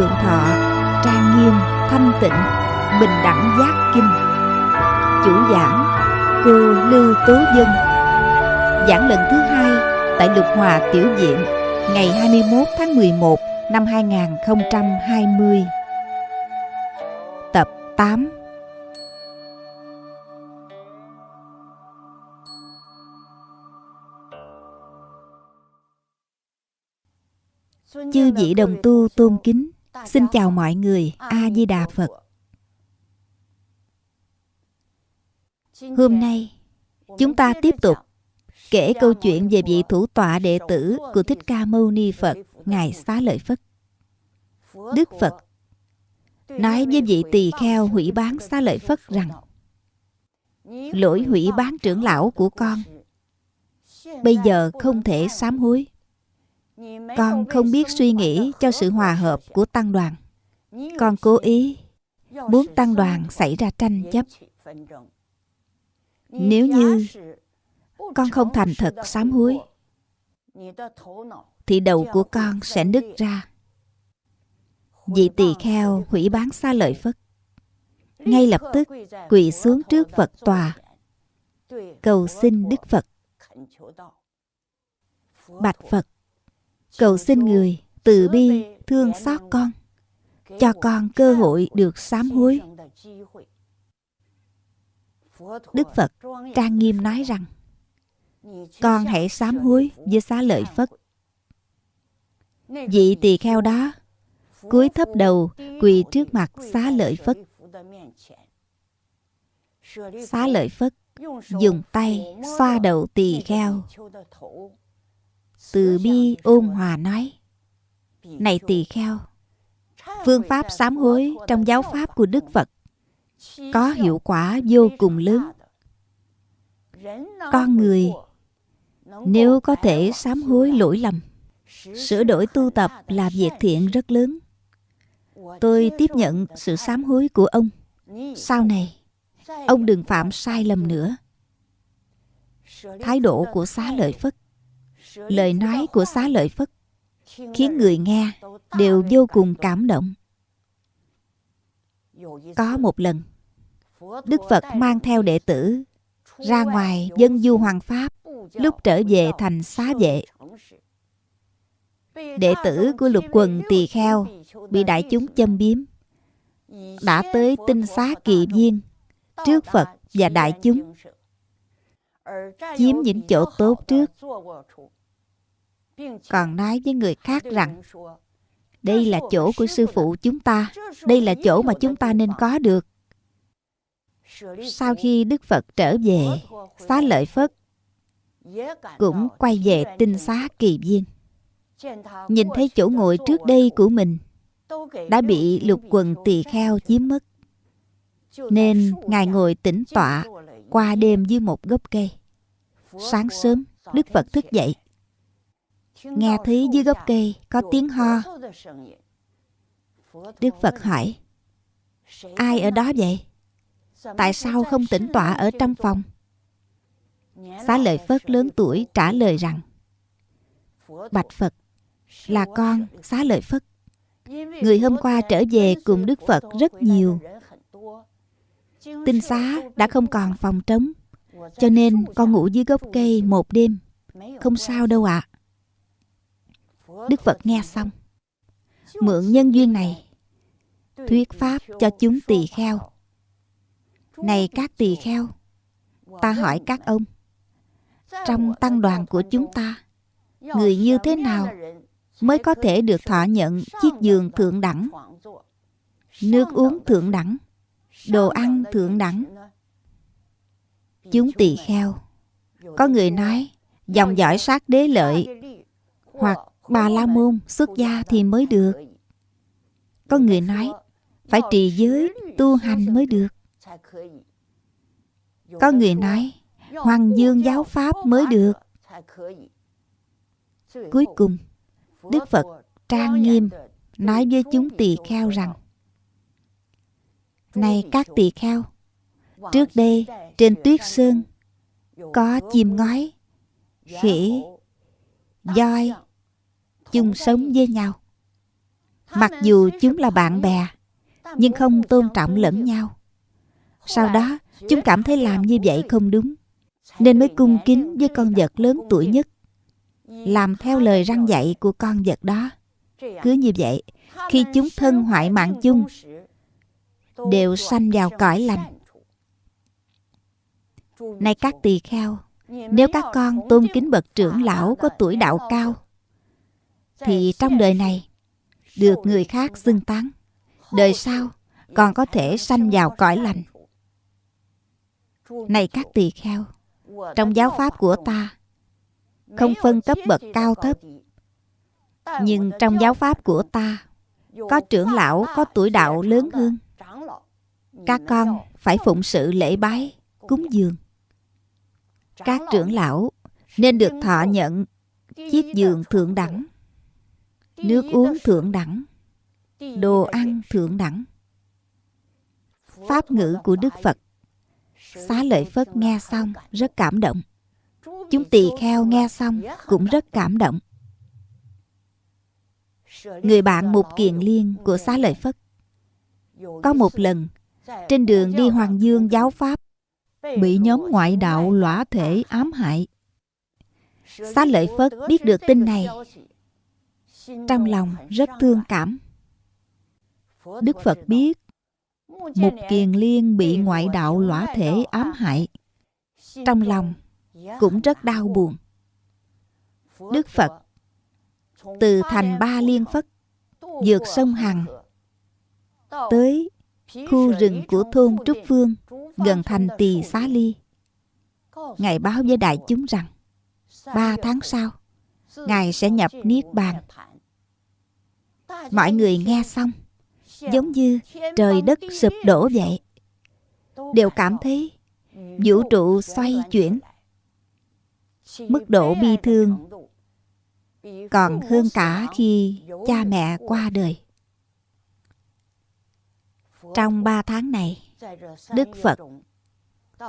lượng thọ Trang nghiêm, thanh tịnh Bình đẳng giác kinh. Chủ giảng Cô Lưu Tố Dân. Giảng lần thứ hai Tại Lục Hòa Tiểu diện Ngày 21 tháng 11 năm 2020 Tập 8 Chư vị đồng tu tôn kính Xin chào mọi người A-di-đà Phật. Hôm nay, Chúng ta tiếp tục Kể câu chuyện về vị thủ tọa đệ tử Của Thích Ca Mâu Ni Phật, Ngài Xá Lợi Phất. Đức Phật Nói với vị tỳ kheo hủy bán Xá Lợi Phất rằng, Lỗi hủy bán trưởng lão của con. Bây giờ không thể sám hối con không biết suy nghĩ cho sự hòa hợp của tăng đoàn. Con cố ý muốn tăng đoàn xảy ra tranh chấp. Nếu như con không thành thật sám hối, thì đầu của con sẽ nứt ra. Vị tỳ kheo hủy bán xa lợi phất. Ngay lập tức quỳ xuống trước phật tòa, cầu xin đức phật. Bạch phật cầu xin người từ bi thương xót con, cho con cơ hội được sám hối. Đức phật trang nghiêm nói rằng, con hãy sám hối với xá lợi phất. Vị tỳ kheo đó cúi thấp đầu quỳ trước mặt xá lợi phất. Xá lợi phất dùng tay xoa đầu tỳ kheo từ bi ôn hòa nói, này tỳ kheo, phương pháp sám hối trong giáo pháp của đức phật có hiệu quả vô cùng lớn. Con người nếu có thể sám hối lỗi lầm, sửa đổi tu tập là việc thiện rất lớn. Tôi tiếp nhận sự sám hối của ông. Sau này, ông đừng phạm sai lầm nữa. Thái độ của xá lợi phất lời nói của xá lợi phất khiến người nghe đều vô cùng cảm động. Có một lần, đức phật mang theo đệ tử ra ngoài dân du hoàng pháp, lúc trở về thành xá vệ. Đệ tử của lục quần tỳ kheo bị đại chúng châm biếm, đã tới tinh xá kỳ viên trước phật và đại chúng, chiếm những chỗ tốt trước còn nói với người khác rằng đây là chỗ của sư phụ chúng ta. đây là chỗ mà chúng ta nên có được. sau khi đức phật trở về xá lợi phất cũng quay về tinh xá kỳ viên. nhìn thấy chỗ ngồi trước đây của mình đã bị lục quần tỳ kheo chiếm mất. nên ngài ngồi tĩnh tọa qua đêm dưới một gốc cây. sáng sớm đức phật thức dậy nghe thấy dưới gốc cây có tiếng ho. Đức phật hỏi, ai ở đó vậy? Tại sao không tĩnh tọa ở trong phòng? Xá lợi phất lớn tuổi trả lời rằng, bạch phật, là con xá lợi phất. Người hôm qua trở về cùng đức phật rất nhiều. Tinh xá đã không còn phòng trống, cho nên con ngủ dưới gốc cây một đêm. Không sao đâu ạ. à. Đức Phật nghe xong. Mượn nhân duyên này, Thuyết Pháp cho chúng tỳ kheo. Này các tỳ kheo, Ta hỏi các ông, Trong tăng đoàn của chúng ta, Người như thế nào Mới có thể được thọ nhận chiếc giường thượng đẳng, Nước uống thượng đẳng, Đồ ăn thượng đẳng? Chúng tỳ kheo, Có người nói, Dòng dõi sát đế lợi Hoặc Bà La Môn xuất gia thì mới được. Có người nói, Phải trì giới tu hành mới được. Có người nói, Hoàng dương giáo pháp mới được. Cuối cùng, Đức Phật trang nghiêm Nói với chúng tỳ kheo rằng, Này các tỳ kheo, Trước đây trên tuyết sơn Có chim ngói, Khỉ, Voi chung sống với nhau. Mặc dù chúng là bạn bè, nhưng không tôn trọng lẫn nhau. Sau đó, chúng cảm thấy làm như vậy không đúng, nên mới cung kính với con vật lớn tuổi nhất, làm theo lời răng dạy của con vật đó. Cứ như vậy, khi chúng thân hoại mạng chung, đều sanh vào cõi lành. Này các tỳ kheo, nếu các con tôn kính bậc trưởng lão có tuổi đạo cao thì trong đời này, được người khác xưng tán, đời sau còn có thể sanh vào cõi lành. Này các tỳ kheo, trong giáo pháp của ta, không phân cấp bậc cao thấp, nhưng trong giáo pháp của ta, có trưởng lão, có tuổi đạo lớn hơn. Các con phải phụng sự lễ bái, cúng dường. Các trưởng lão nên được thọ nhận chiếc giường thượng đẳng nước uống thượng đẳng. Đồ ăn thượng đẳng. Pháp ngữ của đức phật. Xá lợi phất nghe xong rất cảm động. Chúng tỳ kheo nghe xong cũng rất cảm động. Người bạn mục kiền liên của xá lợi phất. Có một lần trên đường đi hoàng dương giáo pháp bị nhóm ngoại đạo lõa thể ám hại. Xá lợi phất biết được tin này trong lòng rất thương cảm đức phật biết Mục Kiền Liên bị ngoại đạo lõa thể ám hại Trong lòng cũng rất đau buồn Đức Phật từ thành Ba Liên Phất, vượt sông Hằng, tới khu rừng của thôn Trúc Phương, gần thành Tỳ Xá Ly. Ngài báo với đại chúng rằng, ba tháng sau, Ngài sẽ nhập Niết Bàn. Mọi người nghe xong, giống như trời đất sụp đổ vậy. Đều cảm thấy vũ trụ xoay chuyển, mức độ bi thương còn hơn cả khi cha mẹ qua đời. Trong ba tháng này, đức phật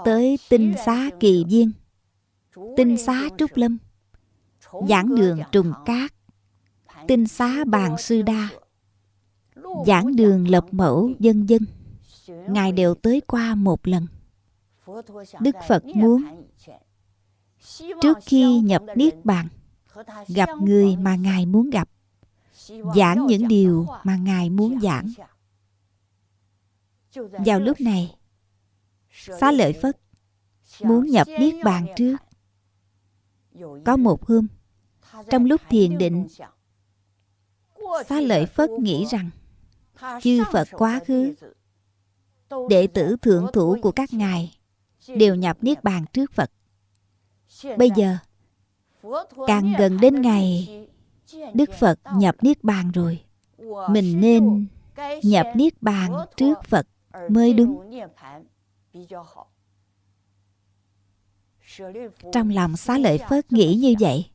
tới tinh xá kỳ viên, tinh xá trúc lâm, giảng đường trùng cát tinh xá bàn sư đa. Giảng đường lập mẫu dân dân. Ngài đều tới qua một lần. Đức phật muốn, trước khi nhập niết bàn, gặp người mà ngài muốn gặp, giảng những điều mà ngài muốn giảng. Vào lúc này, xá lợi phất muốn nhập niết bàn trước. Có một hôm, trong lúc thiền định xá lợi phất nghĩ rằng, chư Phật quá khứ. Đệ tử thượng thủ của các ngài Đều nhập Niết Bàn trước Phật. Bây giờ, Càng gần đến ngày Đức Phật nhập Niết Bàn rồi, Mình nên nhập Niết Bàn trước Phật mới đúng. Trong lòng xá lợi Phất nghĩ như vậy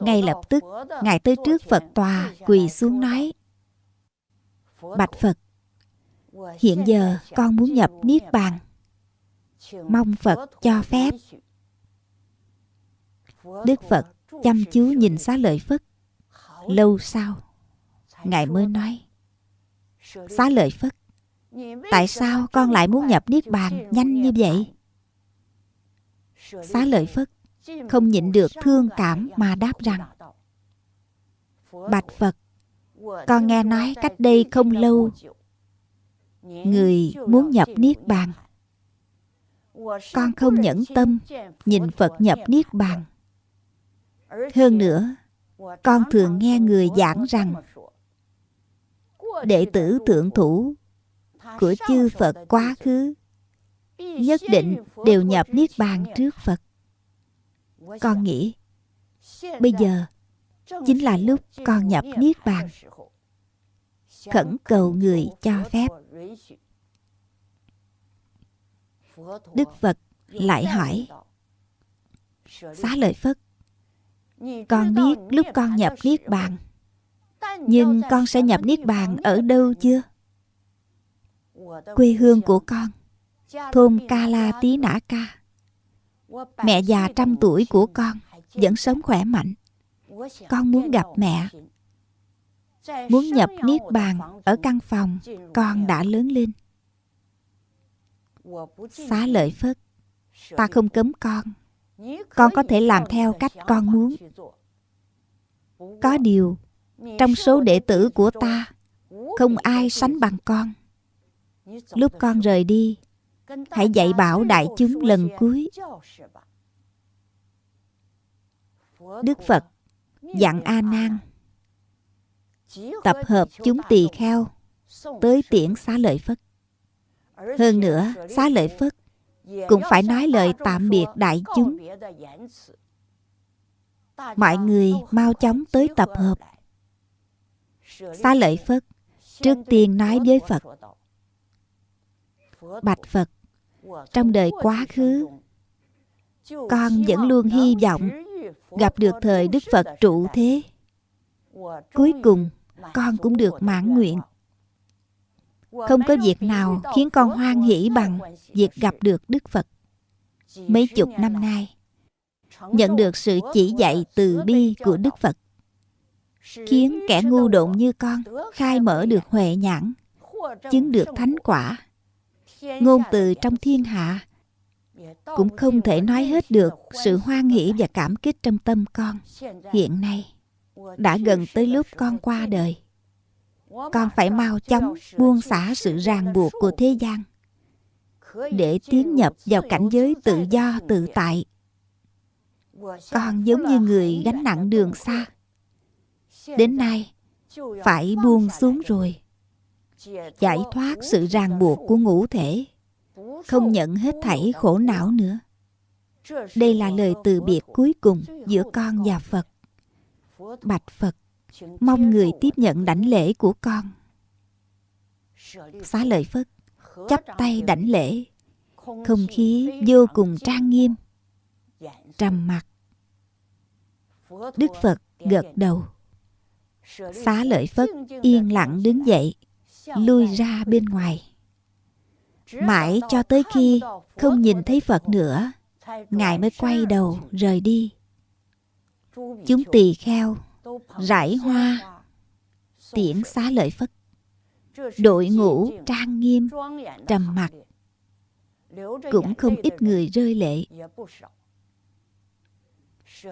ngay lập tức ngài tới trước phật tòa quỳ xuống nói bạch phật hiện giờ con muốn nhập niết bàn. Mong phật cho phép. Đức phật chăm chú nhìn xá lợi phất. Lâu sau ngài mới nói xá lợi phất tại sao con lại muốn nhập niết bàn nhanh như vậy? Xá lợi phất không nhịn được thương cảm mà đáp rằng, bạch phật, con nghe nói cách đây không lâu, người muốn nhập niết bàn. Con không nhẫn tâm nhìn phật nhập niết bàn. Hơn nữa, con thường nghe người giảng rằng, đệ tử thượng thủ của chư phật quá khứ, nhất định đều nhập niết bàn trước phật con nghĩ, bây giờ chính là lúc con nhập niết bàn, khẩn cầu người cho phép. Đức phật lại hỏi, xá lợi phất, con biết lúc con nhập niết bàn, nhưng con sẽ nhập niết bàn ở đâu chưa? Quê hương của con, thôn ca la tí nã ca. Mẹ già trăm tuổi của con Vẫn sống khỏe mạnh. Con muốn gặp mẹ. Muốn nhập niết bàn ở căn phòng con đã lớn lên. Xá lợi phất, ta không cấm con. Con có thể làm theo cách con muốn. Có điều, trong số đệ tử của ta, không ai sánh bằng con. Lúc con rời đi hãy dạy bảo đại chúng lần cuối. Đức phật dặn a nan, tập hợp chúng tỳ kheo tới tiễn xá lợi phất. Hơn nữa, xá lợi phất cũng phải nói lời tạm biệt đại chúng. Mọi người mau chóng tới tập hợp. Xá lợi phất trước tiên nói với phật, bạch phật trong đời quá khứ, con vẫn luôn hy vọng gặp được thời đức phật trụ thế. Cuối cùng, con cũng được mãn nguyện. Không có việc nào khiến con hoan hỷ bằng việc gặp được đức phật. Mấy chục năm nay, nhận được sự chỉ dạy từ bi của đức phật, khiến kẻ ngu độn như con khai mở được huệ nhãn, chứng được thánh quả ngôn từ trong thiên hạ cũng không thể nói hết được sự hoan hỷ và cảm kích trong tâm con. Hiện nay, đã gần tới lúc con qua đời. Con phải mau chóng buông xả sự ràng buộc của thế gian để tiến nhập vào cảnh giới tự do, tự tại. Con giống như người gánh nặng đường xa. Đến nay, phải buông xuống rồi giải thoát sự ràng buộc của ngũ thể. Không nhận hết thảy khổ não nữa. Đây là lời từ biệt cuối cùng giữa con và phật. Bạch phật, mong người tiếp nhận đảnh lễ của con. Xá lợi phất, chắp tay đảnh lễ. Không khí vô cùng trang nghiêm. Trầm mặc. Đức phật gật đầu. Xá lợi phất yên lặng đứng dậy lui ra bên ngoài. Mãi cho tới khi không nhìn thấy phật nữa, ngài mới quay đầu rời đi. Chúng tỳ kheo, rải hoa, tiễn xá lợi phất đội ngũ trang nghiêm, trầm mặc. Cũng không ít người rơi lệ.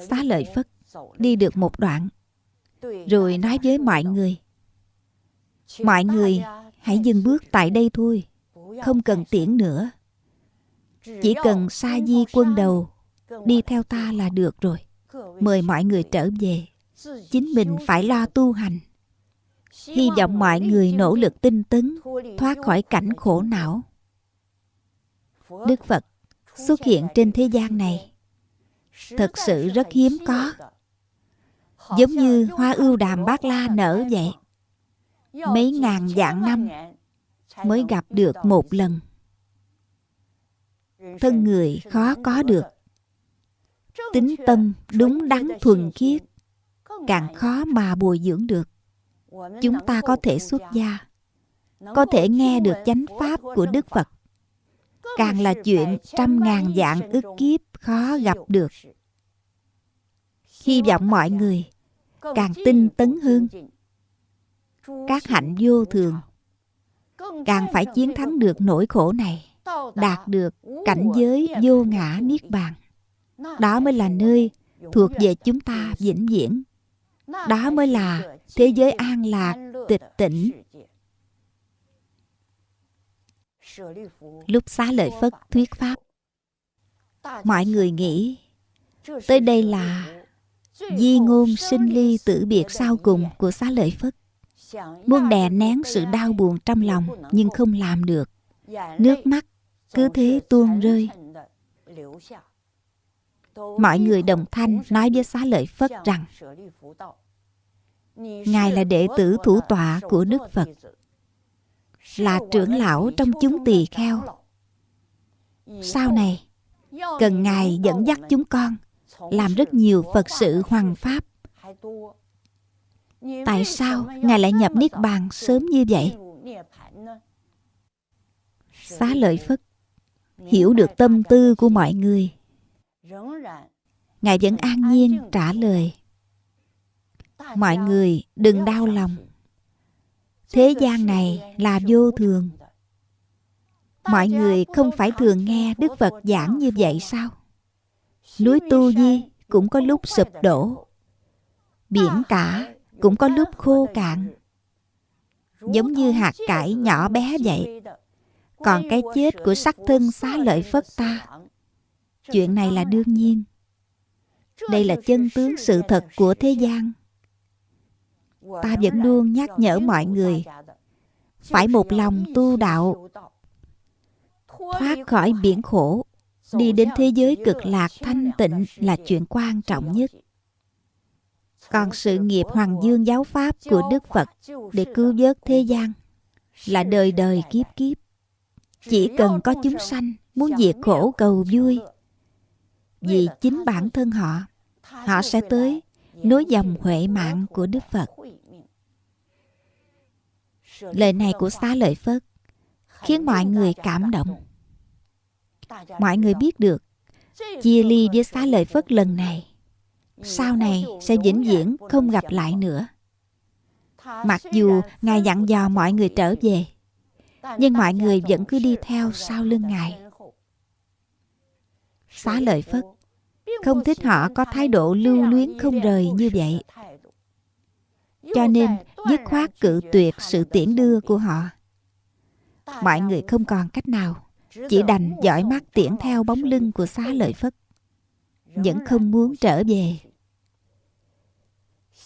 Xá lợi phất đi được một đoạn, rồi nói với mọi người mọi người, hãy dừng bước tại đây thôi, không cần tiễn nữa. Chỉ cần sa di quân đầu đi theo ta là được rồi. Mời mọi người trở về. Chính mình phải lo tu hành. Hy vọng mọi người nỗ lực tinh tấn, thoát khỏi cảnh khổ não. Đức phật xuất hiện trên thế gian này. Thật sự rất hiếm có. Giống như hoa ưu đàm bát la nở vậy mấy ngàn vạn năm mới gặp được một lần. Thân người khó có được. Tính tâm đúng đắn thuần khiết, càng khó mà bồi dưỡng được. Chúng ta có thể xuất gia, có thể nghe được chánh pháp của đức phật. Càng là chuyện trăm ngàn dạng ức kiếp khó gặp được. Hy vọng mọi người càng tinh tấn hơn các hạnh vô thường càng phải chiến thắng được nỗi khổ này, đạt được cảnh giới vô ngã niết bàn. Đó mới là nơi thuộc về chúng ta vĩnh viễn. Đó mới là thế giới an lạc, tịch tỉnh lúc xá lợi phất thuyết pháp, mọi người nghĩ, tới đây là di ngôn sinh ly tử biệt sau cùng của xá lợi phất muốn đè nén sự đau buồn trong lòng, nhưng không làm được. Nước mắt cứ thế tuôn rơi. Mọi người đồng thanh nói với xá lợi phất rằng, ngài là đệ tử thủ tọa của đức phật, là trưởng lão trong chúng tỳ kheo. Sau này, cần ngài dẫn dắt chúng con, làm rất nhiều phật sự hoàng pháp tại sao ngài lại nhập niết bàn sớm như vậy? Xá lợi phất hiểu được tâm tư của mọi người. Ngài vẫn an nhiên trả lời. Mọi người đừng đau lòng. Thế gian này là vô thường. Mọi người không phải thường nghe đức phật giảng như vậy sao? Núi tu di cũng có lúc sụp đổ. Biển cả cũng có lúc khô cạn. Giống như hạt cải nhỏ bé vậy. Còn cái chết của sắc thân xá lợi phất ta. Chuyện này là đương nhiên. Đây là chân tướng sự thật của thế gian. Ta vẫn luôn nhắc nhở mọi người, phải một lòng tu đạo, thoát khỏi biển khổ, đi đến thế giới cực lạc thanh tịnh là chuyện quan trọng nhất còn sự nghiệp hoàng dương giáo pháp của đức phật để cứu vớt thế gian là đời đời kiếp kiếp. Chỉ cần có chúng sanh muốn diệt khổ cầu vui, vì chính bản thân họ họ sẽ tới nối dòng huệ mạng của đức phật. Lời này của xá lợi phất khiến mọi người cảm động. Mọi người biết được, chia ly với xá lợi phất lần này sau này sẽ vĩnh viễn không gặp lại nữa. Mặc dù ngài dặn dò mọi người trở về, nhưng mọi người vẫn cứ đi theo sau lưng ngài. Xá lợi phất, không thích họ có thái độ lưu luyến không rời như vậy. Cho nên, dứt khoát cự tuyệt sự tiễn đưa của họ. Mọi người không còn cách nào, chỉ đành dõi mắt tiễn theo bóng lưng của xá lợi phất. Vẫn không muốn trở về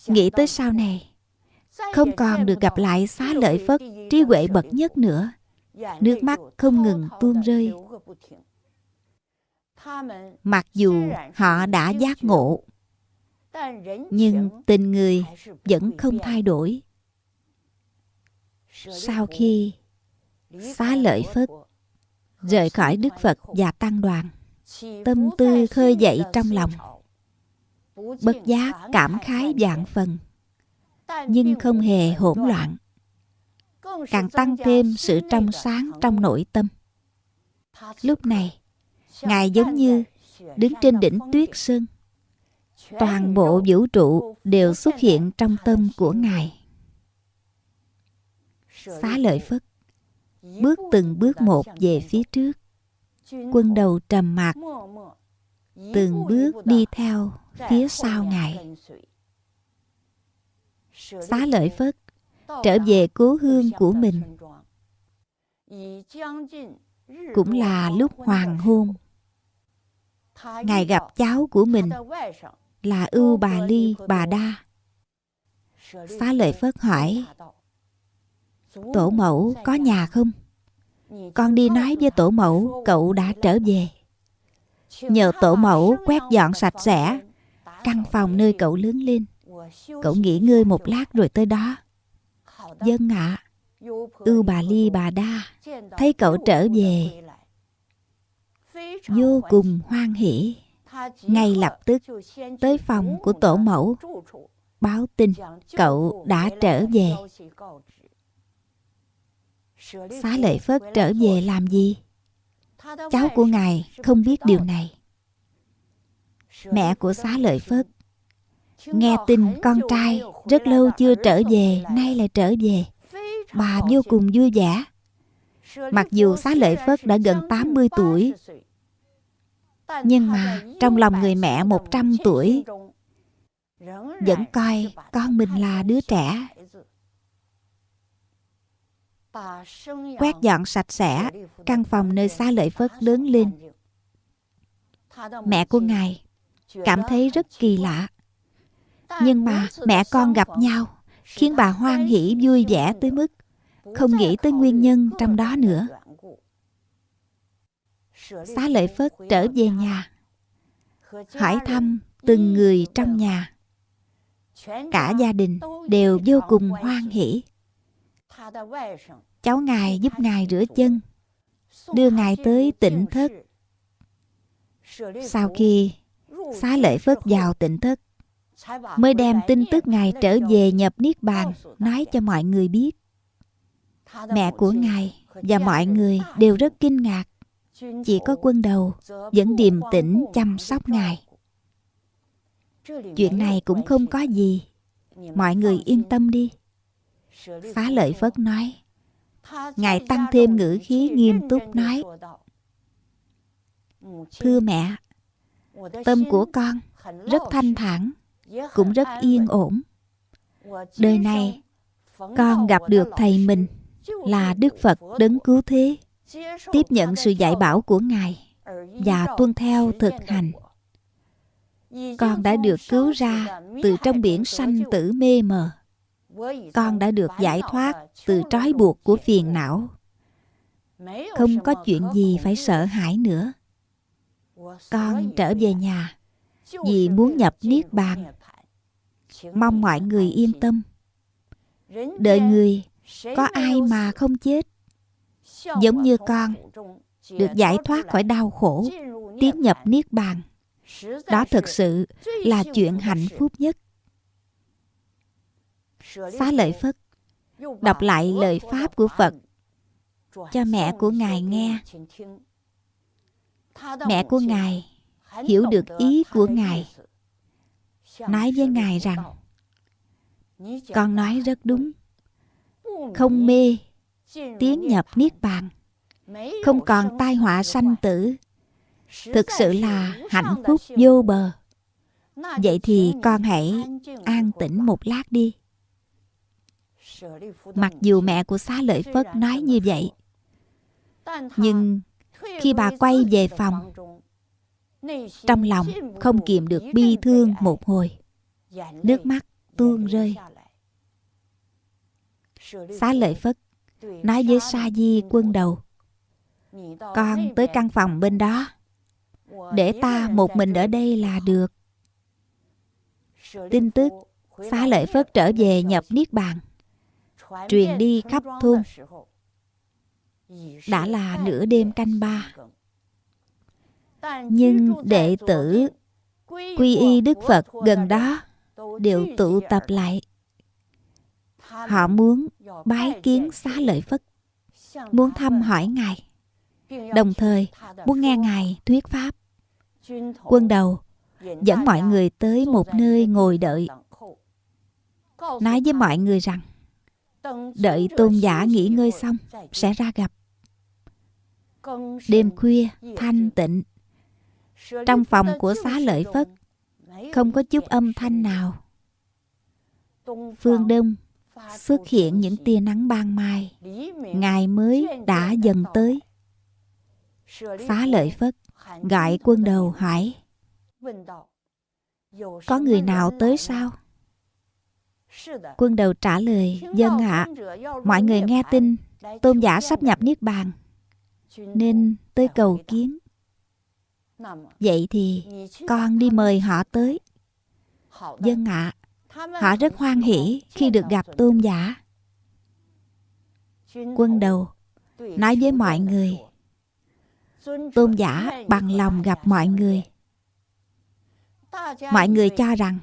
nghĩ tới sau này, không còn được gặp lại xá lợi phất, trí huệ bậc nhất nữa. Nước mắt không ngừng tuôn rơi. Mặc dù họ đã giác ngộ, nhưng tình người vẫn không thay đổi. Sau khi xá lợi phất rời khỏi đức phật và tăng đoàn, tâm tư khơi dậy trong lòng bất giác cảm khái vạn phần, nhưng không hề hỗn loạn. Càng tăng thêm sự trong sáng trong nội tâm. Lúc này, ngài giống như đứng trên đỉnh tuyết sơn. Toàn bộ vũ trụ đều xuất hiện trong tâm của ngài. Xá lợi phất bước từng bước một về phía trước, quân đầu trầm mặc, từng bước đi theo phía sau ngài. xá lợi phất trở về cố hương của mình. cũng là lúc hoàng hôn. ngài gặp cháu của mình là ưu bà ly bà đa. Xá lợi phất hỏi tổ mẫu có nhà không? Con đi nói với tổ mẫu cậu đã trở về. nhờ tổ mẫu quét dọn sạch sẽ căn phòng nơi cậu lớn lên. Cậu nghỉ ngơi một lát rồi tới đó. Dân ạ. À, ưu bà ly bà đa thấy cậu trở về. Vô cùng hoan hỷ. Ngay lập tức tới phòng của tổ mẫu báo tin cậu đã trở về. Xá lợi phất trở về làm gì? Cháu của ngài không biết điều này mẹ của xá lợi phất. Nghe tin con trai rất lâu chưa trở về, nay lại trở về. Bà vô cùng vui vẻ. Mặc dù xá lợi phất đã gần 80 tuổi, nhưng mà trong lòng người mẹ 100 tuổi, vẫn coi con mình là đứa trẻ. Quét dọn sạch sẽ căn phòng nơi xá lợi phất lớn lên. Mẹ của ngài cảm thấy rất kỳ lạ. nhưng mà mẹ con gặp nhau khiến bà hoan hỷ vui vẻ tới mức không nghĩ tới nguyên nhân trong đó nữa. xá lợi phất trở về nhà hỏi thăm từng người trong nhà. Cả gia đình đều vô cùng hoan hỷ. Cháu ngài giúp ngài rửa chân đưa ngài tới tịnh thất. sau khi xá lợi phất vào tỉnh thức, mới đem tin tức ngài trở về nhập niết bàn nói cho mọi người biết. Mẹ của ngài và mọi người đều rất kinh ngạc. Chỉ có quân đầu vẫn điềm tĩnh chăm sóc ngài. Chuyện này cũng không có gì. Mọi người yên tâm đi. Xá lợi phất nói ngài tăng thêm ngữ khí nghiêm túc nói thưa mẹ tâm của con rất thanh thản cũng rất yên ổn. đời này con gặp được thầy mình là đức phật đấng cứu thế tiếp nhận sự dạy bảo của ngài và tuân theo thực hành. con đã được cứu ra từ trong biển sanh tử mê mờ. Con đã được giải thoát từ trói buộc của phiền não. Không có chuyện gì phải sợ hãi nữa con trở về nhà vì muốn nhập niết bàn. Mong mọi người yên tâm. Đời người có ai mà không chết? Giống như con được giải thoát khỏi đau khổ tiến nhập niết bàn. Đó thực sự là chuyện hạnh phúc nhất. Xá lợi phất đọc lại lời pháp của phật. Cho mẹ của ngài nghe mẹ của ngài hiểu được ý của ngài. Nói với ngài rằng con nói rất đúng. Không mê tiến nhập niết bàn. Không còn tai họa sanh tử. Thực sự là hạnh phúc vô bờ. Vậy thì con hãy an tĩnh một lát đi. Mặc dù mẹ của xá lợi phất nói như vậy nhưng khi bà quay về phòng, trong lòng không kìm được bi thương một hồi. Nước mắt tuôn rơi. Xá lợi phất nói với sa di quân đầu, con tới căn phòng bên đó. Để ta một mình ở đây là được. Tin tức, xá lợi phất trở về nhập niết bàn, truyền đi khắp thôn đã là nửa đêm canh ba. Nhưng đệ tử quy y đức phật gần đó đều tụ tập lại. Họ muốn bái kiến xá lợi phất, muốn thăm hỏi ngài. Đồng thời muốn nghe ngài thuyết pháp. Quân đầu dẫn mọi người tới một nơi ngồi đợi. Nói với mọi người rằng, đợi tôn giả nghỉ ngơi xong sẽ ra gặp đêm khuya, thanh tịnh. Trong phòng của xá lợi phất, không có chút âm thanh nào. Phương đông xuất hiện những tia nắng ban mai. Ngày mới đã dần tới. Xá lợi phất gọi quân đầu hỏi, có người nào tới sao? Quân đầu trả lời dân ạ. Mọi người nghe tin, tôn giả sắp nhập niết bàn nên tới cầu kiến. Vậy thì con đi mời họ tới. Dân ạ. Họ rất hoan hỷ khi được gặp tôn giả. Quân đầu, nói với mọi người. Tôn giả bằng lòng gặp mọi người. Mọi người cho rằng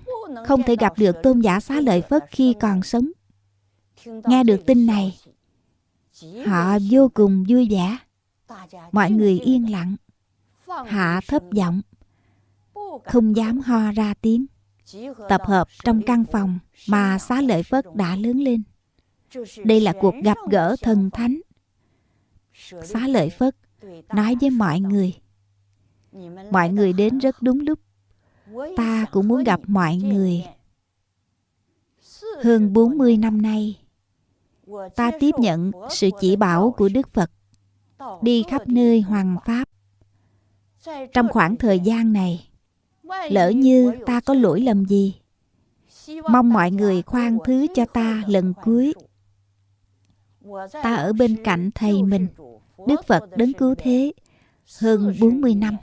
không thể gặp được tôn giả xá lợi phất khi còn sống. Nghe được tin này, họ vô cùng vui vẻ mọi người yên lặng, hạ thấp giọng, không dám ho ra tiếng. Tập hợp trong căn phòng mà xá lợi phất đã lớn lên. Đây là cuộc gặp gỡ thần thánh. Xá lợi phất nói với mọi người mọi người đến rất đúng lúc. Ta cũng muốn gặp mọi người. Hơn 40 năm nay, ta tiếp nhận sự chỉ bảo của Đức Phật đi khắp nơi hoàng pháp. Trong khoảng thời gian này, lỡ như ta có lỗi lầm gì, mong mọi người khoan thứ cho ta lần cuối. Ta ở bên cạnh thầy mình, đức phật đấng cứu thế, hơn 40 năm.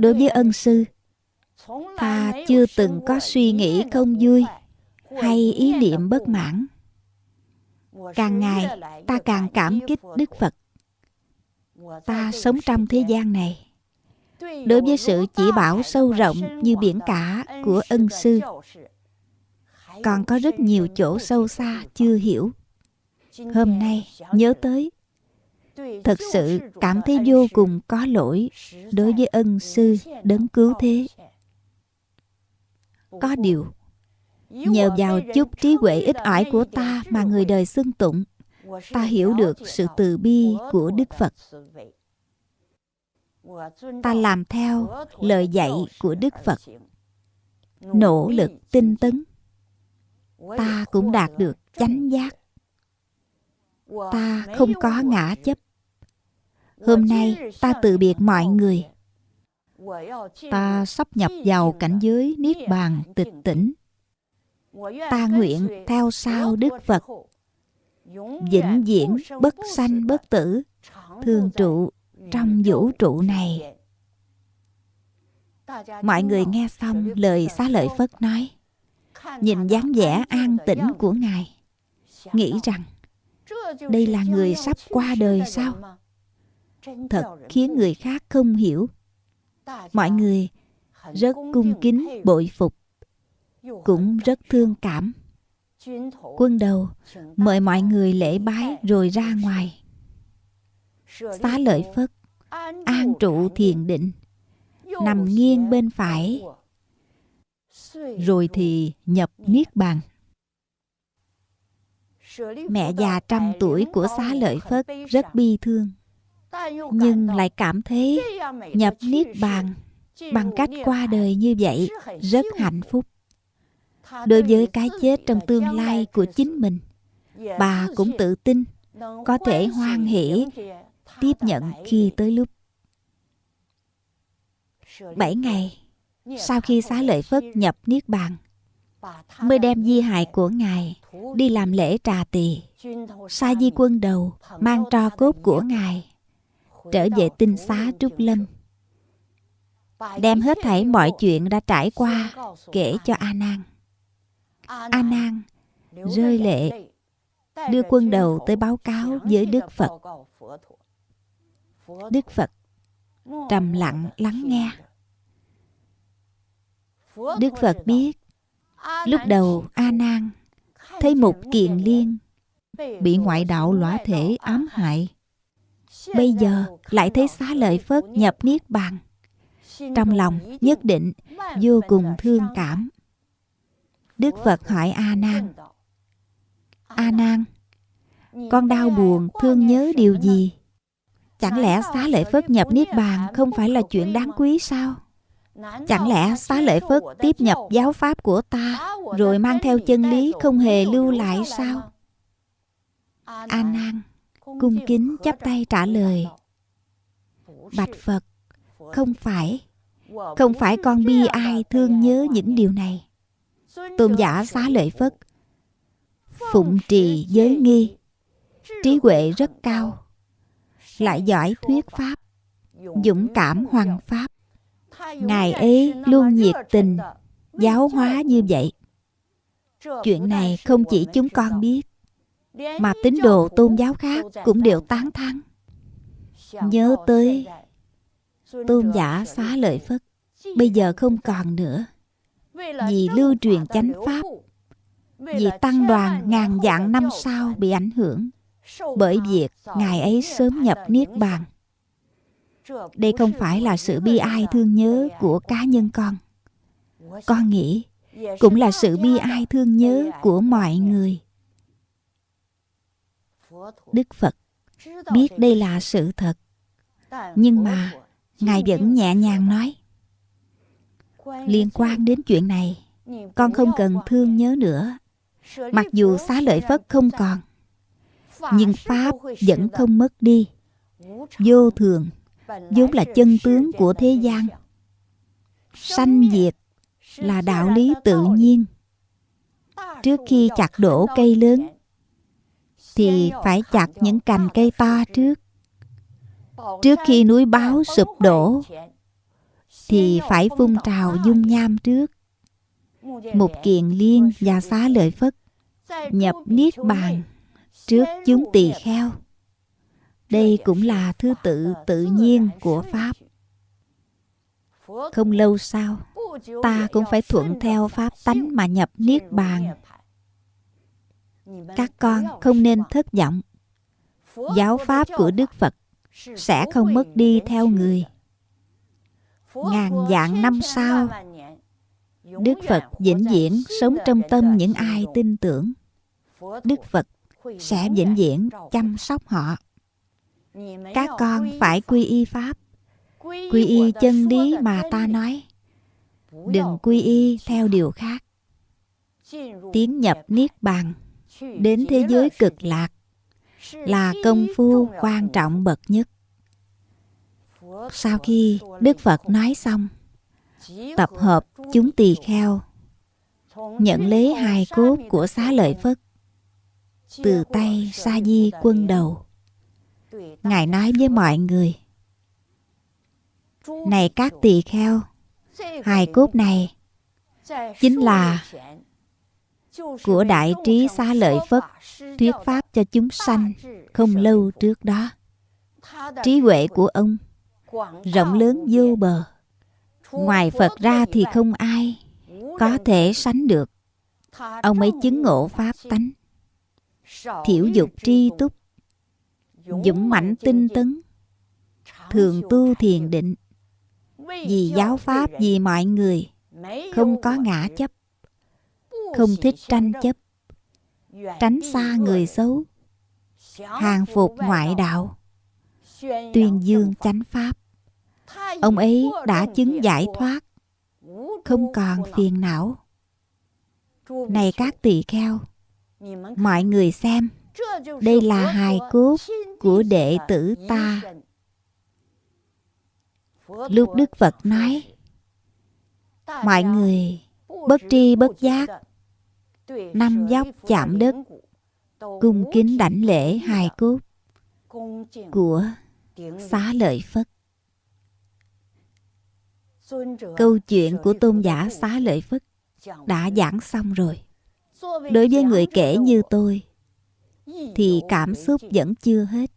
Đối với ân sư, ta chưa từng có suy nghĩ không vui hay ý niệm bất mãn càng ngày ta càng cảm kích đức phật. Ta sống trong thế gian này. đối với sự chỉ bảo sâu rộng như biển cả của ân sư còn có rất nhiều chỗ sâu xa chưa hiểu. Hôm nay nhớ tới thật sự cảm thấy vô cùng có lỗi đối với ân sư đấng cứu thế. có điều Nhờ vào chút trí huệ ít ỏi của ta mà người đời xưng tụng, ta hiểu được sự từ bi của Đức Phật. Ta làm theo lời dạy của Đức Phật, nỗ lực tinh tấn. Ta cũng đạt được chánh giác. Ta không có ngã chấp. Hôm nay ta từ biệt mọi người. Ta sắp nhập vào cảnh giới Niết Bàn tịch tỉnh ta nguyện theo sau Đức Phật. Vĩnh viễn bất sanh bất tử. Thường trụ trong vũ trụ này. Mọi người nghe xong lời xá lợi phất nói nhìn dáng vẻ an tĩnh của ngài nghĩ rằng đây là người sắp qua đời sao? thật khiến người khác không hiểu. Mọi người rất cung kính bội phục cũng rất thương cảm. Quân đầu, mời mọi người lễ bái rồi ra ngoài. Xá lợi phất, an trụ thiền định, nằm nghiêng bên phải. Rồi thì nhập niết bàn. Mẹ già trăm tuổi của xá lợi phất rất bi thương, nhưng lại cảm thấy nhập niết bàn bằng cách qua đời như vậy rất hạnh phúc đối với cái chết trong tương lai của chính mình, bà cũng tự tin có thể hoan hỷ, tiếp nhận khi tới lúc. Bảy ngày sau khi xá lợi phất nhập niết bàn, mới đem di hài của ngài đi làm lễ trà tỳ. Sa di quân đầu mang tro cốt của ngài trở về tinh xá trúc lâm, đem hết thảy mọi chuyện đã trải qua kể cho a nan a nan rơi lệ đưa quân đầu tới báo cáo với đức phật. đức phật trầm lặng lắng nghe. đức phật biết lúc đầu a nan thấy một kiền liên bị ngoại đạo lõa thể ám hại. bây giờ lại thấy xá lợi phất nhập niết bàn. Trong lòng nhất định vô cùng thương cảm Đức Phật hỏi A Nan A Nan Con đau buồn, thương nhớ điều gì? Chẳng lẽ xá lợi Phất nhập Niết Bàn Không phải là chuyện đáng quý sao? Chẳng lẽ xá lợi Phất tiếp nhập giáo pháp của ta Rồi mang theo chân lý không hề lưu lại sao? A Nan cung kính chắp tay trả lời, Bạch Phật, Không phải. Không phải con bi ai thương nhớ những điều này tôn giả xá lợi phất. Phụng trì giới nghi. Trí huệ rất cao. Lại giỏi thuyết pháp. Dũng cảm hoàng pháp. Ngài ấy luôn nhiệt tình, giáo hóa như vậy. Chuyện này không chỉ chúng con biết, mà tín đồ tôn giáo khác cũng đều tán thán. Nhớ tới tôn giả xá lợi phất, bây giờ không còn nữa vì lưu truyền chánh pháp vì tăng đoàn ngàn dạng năm sau bị ảnh hưởng. Bởi việc ngài ấy sớm nhập niết bàn. đây không phải là sự bi ai thương nhớ của cá nhân con. Con nghĩ cũng là sự bi ai thương nhớ của mọi người. Đức phật biết đây là sự thật. nhưng mà ngài vẫn nhẹ nhàng nói liên quan đến chuyện này con không cần thương nhớ nữa. Mặc dù xá lợi phất không còn nhưng pháp vẫn không mất đi. vô thường vốn là chân tướng của thế gian. sanh diệt là đạo lý tự nhiên. Trước khi chặt đổ cây lớn thì phải chặt những cành cây to trước. Trước khi núi báo sụp đổ thì phải phun trào dung nham trước. Một kiện liên và xá lợi phất nhập niết bàn trước chúng tỳ kheo. Đây cũng là thứ tự tự nhiên của pháp. Không lâu sau, ta cũng phải thuận theo pháp tánh mà nhập niết bàn. Các con không nên thất vọng. Giáo pháp của đức phật sẽ không mất đi theo người ngàn dạng năm sau Đức Phật vĩnh viễn sống trong tâm những ai tin tưởng. Đức Phật sẽ vĩnh viễn chăm sóc họ. Các con phải quy y Pháp, quy y chân lý mà ta nói. Đừng quy y theo điều khác. Tiến nhập Niết Bàn, đến thế giới cực lạc, là công phu quan trọng bậc nhất. Sau khi Đức Phật nói xong, tập hợp chúng tỳ kheo, nhận lấy hai cốt của xá lợi Phất từ tay Sa Di quân đầu. Ngài nói với mọi người, Này các tỳ kheo, hai cốt này chính là của Đại Trí Xá Lợi Phất thuyết pháp cho chúng sanh không lâu trước đó. Trí huệ của ông rộng lớn vô bờ. Ngoài Phật ra thì không ai có thể sánh được. Ông ấy chứng ngộ Pháp tánh, thiểu dục tri túc, dũng mãnh tinh tấn, thường tu thiền định, vì giáo Pháp vì mọi người, không có ngã chấp, không thích tranh chấp, tránh xa người xấu, hàng phục ngoại đạo, tuyên dương chánh Pháp. Ông ấy đã chứng giải thoát, không còn phiền não. Này các tỳ kheo, mọi người xem, đây là hài cốt của đệ tử ta. Lúc Đức Phật nói, mọi người bất tri bất giác, năm dốc chạm đất, cung kính đảnh lễ hài cốt của xá lợi Phất. Câu chuyện của tôn giả xá lợi Phất đã giảng xong rồi. Đối với người kể như tôi, thì cảm xúc vẫn chưa hết.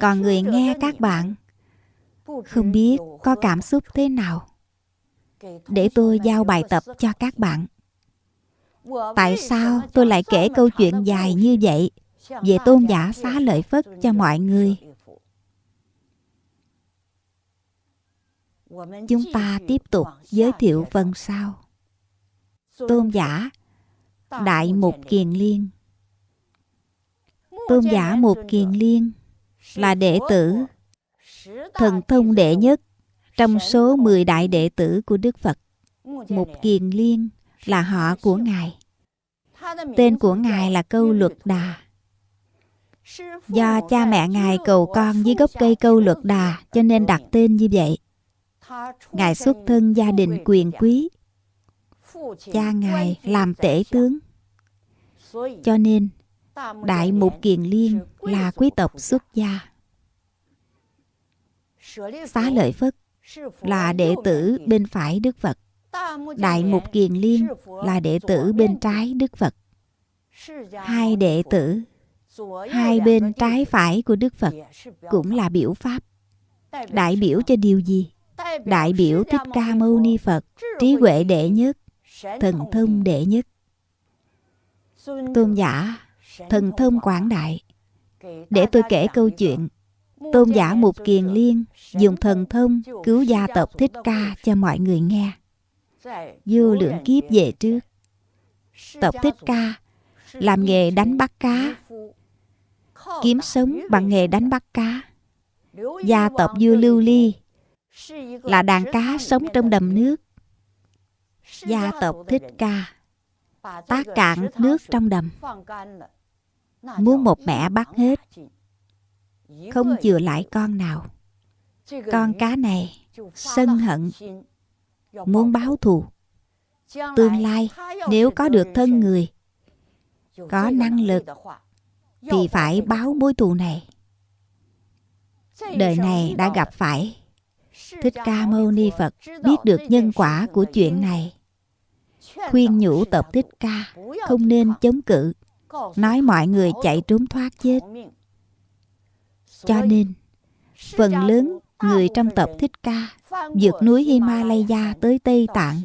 Còn người nghe các bạn, không biết có cảm xúc thế nào. Để tôi giao bài tập cho các bạn. Tại sao tôi lại kể câu chuyện dài như vậy về tôn giả xá lợi Phất cho mọi người? Chúng ta tiếp tục giới thiệu phần sau. Tôn giả, Đại Mục Kiền Liên Tôn giả Mục Kiền Liên là đệ tử thần thông đệ nhất trong số 10 đại đệ tử của Đức Phật. Mục Kiền Liên là họ của Ngài. Tên của Ngài là Câu Luật Đà. Do cha mẹ Ngài cầu con dưới gốc cây Câu Luật Đà cho nên đặt tên như vậy. Ngài xuất thân gia đình quyền quý. Cha Ngài làm tể tướng. Cho nên, Đại Mục Kiền Liên là quý tộc xuất gia. Xá Lợi Phất là đệ tử bên phải Đức Phật. Đại Mục Kiền Liên là đệ tử bên trái Đức Phật. Hai đệ tử, hai bên trái phải của Đức Phật cũng là biểu pháp. Đại biểu cho điều gì? Đại biểu Thích Ca Mâu Ni Phật, trí huệ đệ nhất, thần thông đệ nhất. Tôn giả, thần thông quảng đại. Để tôi kể câu chuyện Tôn giả Mục Kiền Liên dùng thần thông cứu gia tộc Thích Ca cho mọi người nghe. Vô lượng kiếp về trước, tộc Thích Ca làm nghề đánh bắt cá, kiếm sống bằng nghề đánh bắt cá. Gia tộc Vua Lưu Ly là đàn cá sống trong đầm nước. Gia tộc Thích Ca. Tác cạn nước trong đầm. Muốn một mẹ bắt hết, không chừa lại con nào. Con cá này sân hận, muốn báo thù. Tương lai nếu có được thân người, có năng lực, thì phải báo mối thù này. Đời này đã gặp phải Thích Ca Mâu Ni Phật biết được nhân quả của chuyện này. Khuyên nhủ tập Thích Ca không nên chống cự, nói mọi người chạy trốn thoát chết. Cho nên, phần lớn người trong tập Thích Ca vượt núi Himalaya tới Tây Tạng.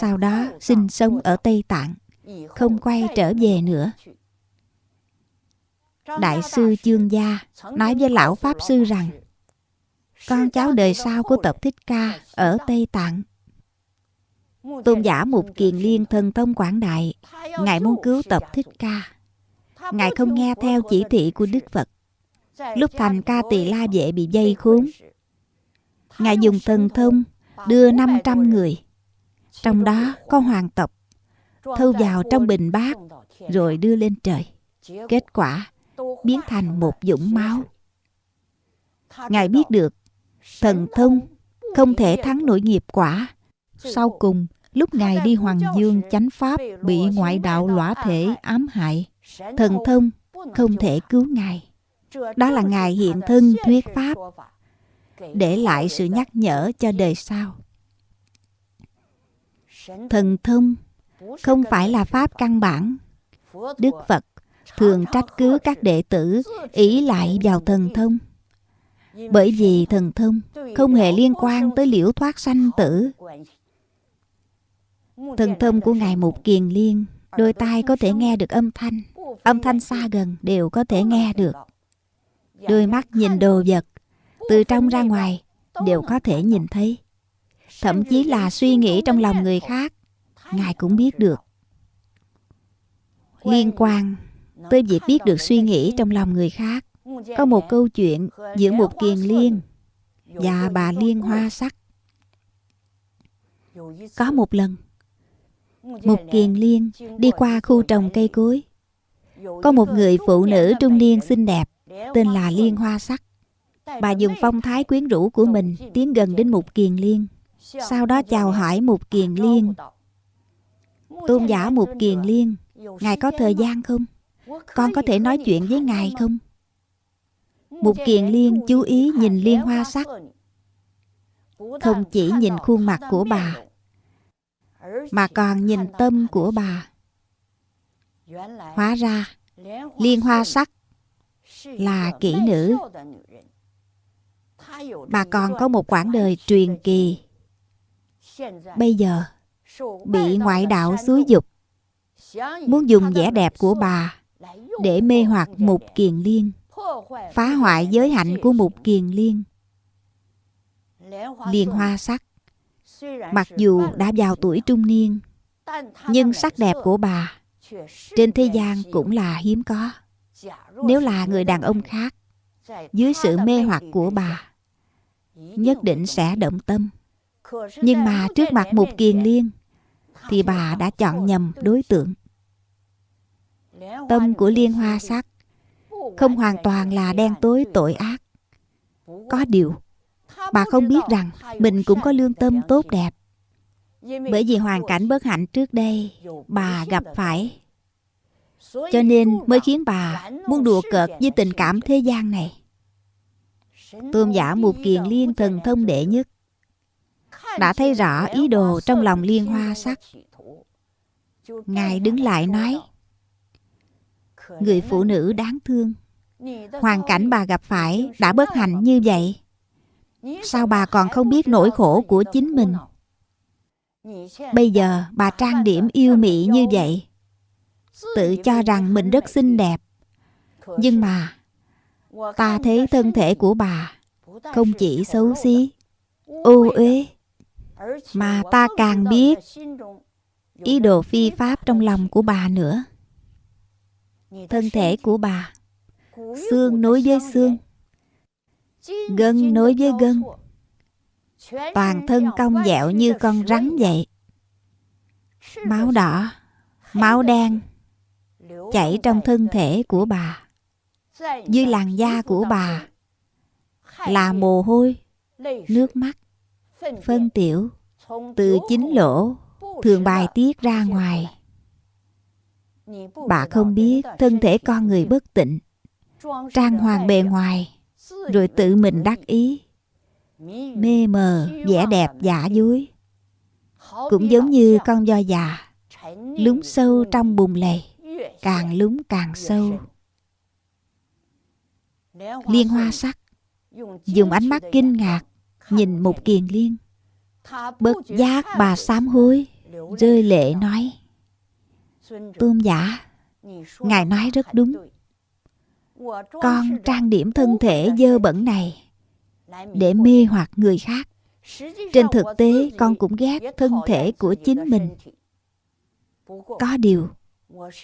Sau đó sinh sống ở Tây Tạng, không quay trở về nữa. Đại sư Chương Gia nói với Lão Pháp Sư rằng con cháu đời sau của tập Thích Ca ở Tây Tạng. Tôn giả Mục Kiền Liên thần thông quảng đại, Ngài muốn cứu tập Thích Ca. Ngài không nghe theo chỉ thị của Đức Phật. Lúc thành ca tỳ la vệ bị dây khốn, Ngài dùng thần thông đưa 500 người. Trong đó có hoàng tộc, Thâu vào trong bình bát, Rồi đưa lên trời. Kết quả, biến thành một dũng máu. Ngài biết được Thần thông, không thể thắng nổi nghiệp quả. Sau cùng, Lúc Ngài đi Hoàng Dương chánh Pháp, Bị ngoại đạo lõa thể ám hại, Thần thông không thể cứu Ngài. Đó là Ngài hiện thân thuyết Pháp, Để lại sự nhắc nhở cho đời sau. Thần thông không phải là Pháp căn bản. Đức Phật thường trách cứ các đệ tử ý lại vào thần thông bởi vì thần thông không hề liên quan tới liễu thoát sanh tử. Thần thông của ngài mục kiền liên, đôi tai có thể nghe được âm thanh. Âm thanh xa gần đều có thể nghe được. Đôi mắt nhìn đồ vật, từ trong ra ngoài, đều có thể nhìn thấy. Thậm chí là suy nghĩ trong lòng người khác, ngài cũng biết được. Liên quan tới việc biết được suy nghĩ trong lòng người khác có một câu chuyện giữa một kiền liên và bà liên hoa sắc. Có một lần, một kiền liên đi qua khu trồng cây cối. Có một người phụ nữ trung niên xinh đẹp tên là liên hoa sắc. Bà dùng phong thái quyến rũ của mình tiến gần đến một kiền liên, sau đó chào hỏi một kiền liên. Tôn giả một kiền liên, ngài có thời gian không? Con có thể nói chuyện với ngài không? Một kiền liên chú ý nhìn liên hoa sắc. Không chỉ nhìn khuôn mặt của bà, mà còn nhìn tâm của bà. Hóa ra, liên hoa sắc là kỹ nữ. Bà còn có một quãng đời truyền kỳ. Bây giờ, bị ngoại đạo xúi dục, muốn dùng vẻ đẹp của bà để mê hoặc mục kiền liên phá hoại giới hạnh của một kiền liên. Liên hoa sắc, mặc dù đã vào tuổi trung niên, nhưng sắc đẹp của bà trên thế gian cũng là hiếm có. Nếu là người đàn ông khác, dưới sự mê hoặc của bà, nhất định sẽ động tâm. Nhưng mà trước mặt một kiền liên, thì bà đã chọn nhầm đối tượng. Tâm của liên hoa sắc không hoàn toàn là đen tối tội ác. Có điều, bà không biết rằng mình cũng có lương tâm tốt đẹp. Bởi vì hoàn cảnh bất hạnh trước đây, bà gặp phải. Cho nên mới khiến bà muốn đùa cợt với tình cảm thế gian này. Tôn giả một kiền liên thần thông đệ nhất, đã thấy rõ ý đồ trong lòng liên hoa sắc. Ngài đứng lại nói người phụ nữ đáng thương. Hoàn cảnh bà gặp phải đã bất hạnh như vậy. Sao bà còn không biết nỗi khổ của chính mình? Bây giờ bà trang điểm yêu mị như vậy. Tự cho rằng mình rất xinh đẹp. Nhưng mà, ta thấy thân thể của bà không chỉ xấu xí. Ô uế, mà ta càng biết ý đồ phi pháp trong lòng của bà nữa thân thể của bà. Xương nối với xương. Gân nối với gân. Toàn thân cong dẹo như con rắn vậy. Máu đỏ, máu đen chảy trong thân thể của bà. Dưới làn da của bà là mồ hôi, nước mắt, phân tiểu. Từ chính lỗ, thường bài tiết ra ngoài bà không biết thân thể con người bất tịnh, trang hoàng bề ngoài, rồi tự mình đắc ý, mê mờ, vẻ đẹp, giả dối. Cũng giống như con do già lúng sâu trong bùn lầy, càng lúng càng sâu. Liên hoa sắc, dùng ánh mắt kinh ngạc, nhìn một kiền liên. Bất giác bà sám hối, rơi lệ nói tôn giả ngài nói rất đúng。con trang điểm thân thể dơ bẩn này để mê hoặc người khác。trên thực tế con cũng ghét thân thể của chính mình。có điều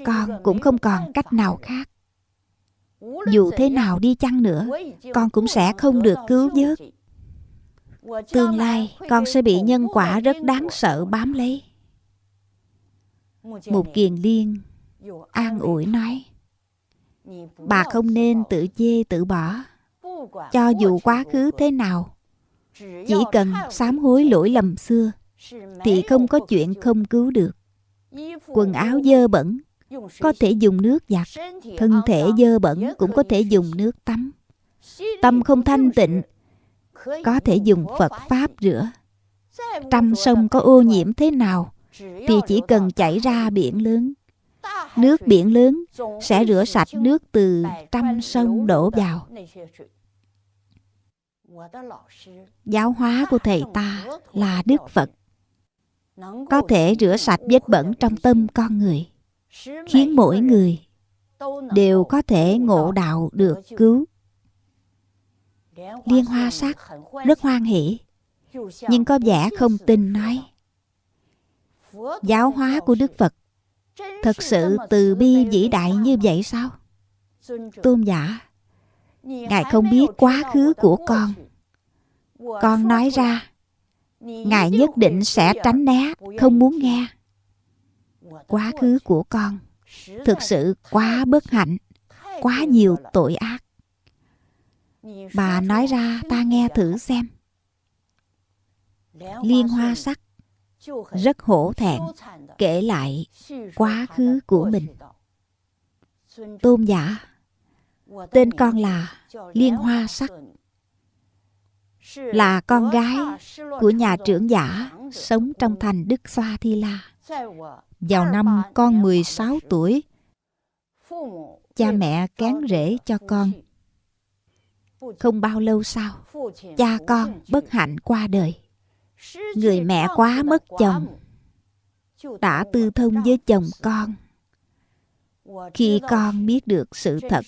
con cũng không còn cách nào khác。dù thế nào đi chăng nữa con cũng sẽ không được cứu vớt。tương lai con sẽ bị nhân quả rất đáng sợ bám lấy một kiền liên, an ủi nói, bà không nên tự chê tự bỏ, cho dù quá khứ thế nào. Chỉ cần sám hối lỗi lầm xưa, thì không có chuyện không cứu được. Quần áo dơ bẩn, có thể dùng nước giặt, thân thể dơ bẩn cũng có thể dùng nước tắm. Tâm không thanh tịnh, có thể dùng phật pháp rửa. Trăm sông có ô nhiễm thế nào thì chỉ cần chảy ra biển lớn nước biển lớn sẽ rửa sạch nước từ trăm sông đổ vào. giáo hóa của thầy ta là đức phật. Có thể rửa sạch vết bẩn trong tâm con người khiến mỗi người đều có thể ngộ đạo được cứu. Liên hoa sắc rất hoan hỷ nhưng có vẻ không tin nói giáo hóa của đức phật. Thật sự từ bi vĩ đại như vậy sao? Tôn giả, ngài không biết quá khứ của con. Con nói ra, ngài nhất định sẽ tránh né, không muốn nghe. Quá khứ của con thực sự quá bất hạnh, quá nhiều tội ác. Bà nói ra, ta nghe thử xem. Liên hoa sắc rất hổ thẹn kể lại quá khứ của mình tôn giả tên con là liên hoa sắc là con gái của nhà trưởng giả sống trong thành Đức Xoa Thi La. Vào năm con 16 tuổi, cha mẹ kén rễ cho con. Không bao lâu sau, cha con bất hạnh qua đời. Người mẹ quá mất chồng, đã tư thông với chồng con. Khi con biết được sự thật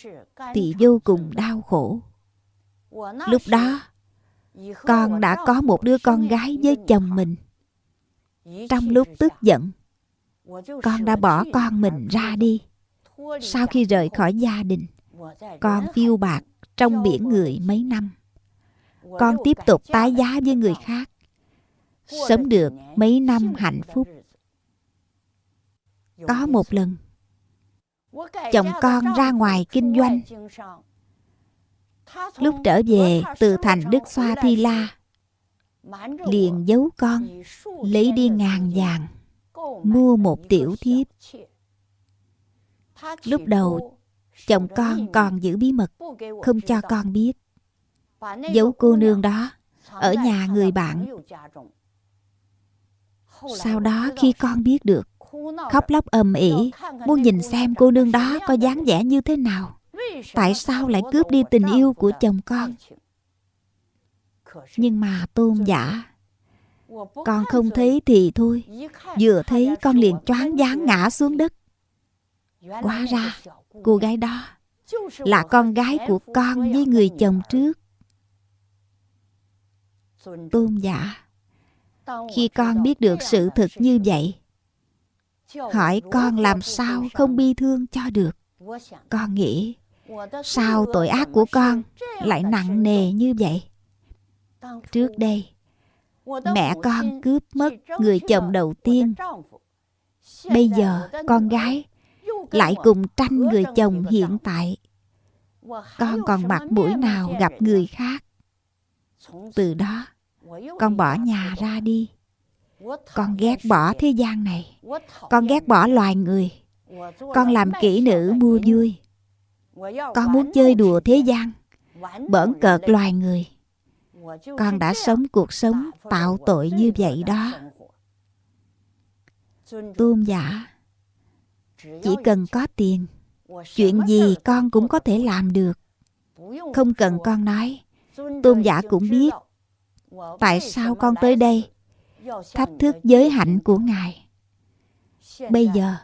thì vô cùng đau khổ. Lúc đó, con đã có một đứa con gái với chồng mình. Trong lúc tức giận con đã bỏ con mình ra đi. Sau khi rời khỏi gia đình con phiêu bạc trong biển người mấy năm. Con tiếp tục tái giá với người khác sống được mấy năm hạnh phúc. có một lần chồng con ra ngoài kinh doanh. Lúc trở về từ thành Đức Xoa Thi La Liền giấu con Lấy đi ngàn vàng Mua một tiểu thiếp. Lúc đầu Chồng con còn giữ bí mật Không cho con biết. Giấu cô nương đó Ở nhà người bạn Sau đó khi con biết được Khóc lóc ầm ĩ Muốn nhìn xem cô nương đó có dáng vẻ như thế nào? Tại sao lại cướp đi tình yêu của chồng? con? Nhưng mà tôn giả con không thấy thì thôi. Vừa thấy con liền choáng váng ngã xuống đất. Hóa ra cô gái đó là con gái của con với người chồng trước. Tôn giả khi con biết được sự thực như vậy hỏi con làm sao không bi thương cho được con nghĩ Sao tội ác của con lại nặng nề như vậy? Trước đây, mẹ con cướp mất người chồng đầu tiên. Bây giờ, con gái lại cùng tranh người chồng hiện tại. Con còn mặt mũi nào gặp người khác. Từ đó, con bỏ nhà ra đi. Con ghét bỏ thế gian này. Con ghét bỏ loài người. Con làm kỹ nữ mua vui con muốn chơi đùa thế gian, bỡn cợt loài người con đã sống cuộc sống tạo tội như vậy đó tôn giả, chỉ cần có tiền, chuyện gì con cũng có thể làm được không cần con nói tôn giả cũng biết tại sao con tới đây? thách thức giới hạnh của ngài. Bây giờ